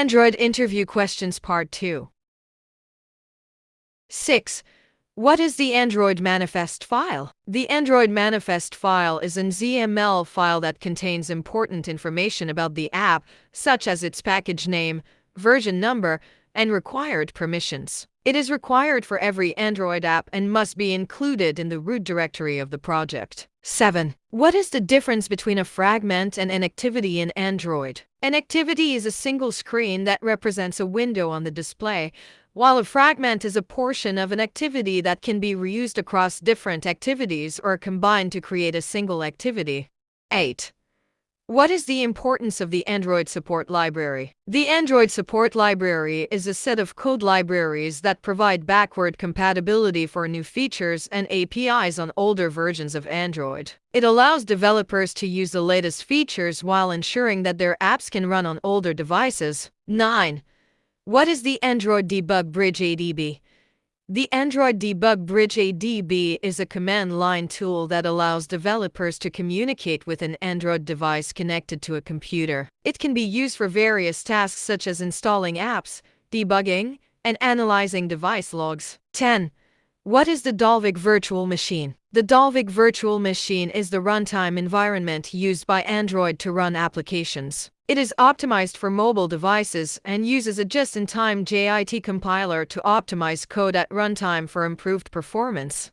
Android Interview Questions Part 2 6. What is the Android Manifest file? The Android Manifest file is an XML file that contains important information about the app, such as its package name, version number, and required permissions. It is required for every Android app and must be included in the root directory of the project. 7. What is the difference between a fragment and an activity in Android? An activity is a single screen that represents a window on the display, while a fragment is a portion of an activity that can be reused across different activities or combined to create a single activity. 8. What is the importance of the Android Support Library? The Android Support Library is a set of code libraries that provide backward compatibility for new features and APIs on older versions of Android. It allows developers to use the latest features while ensuring that their apps can run on older devices. 9. What is the Android Debug Bridge ADB? The Android Debug Bridge ADB is a command line tool that allows developers to communicate with an Android device connected to a computer. It can be used for various tasks such as installing apps, debugging, and analyzing device logs. 10. What is the Dalvik Virtual Machine? The Dalvik Virtual Machine is the runtime environment used by Android to run applications. It is optimized for mobile devices and uses a just-in-time JIT compiler to optimize code at runtime for improved performance.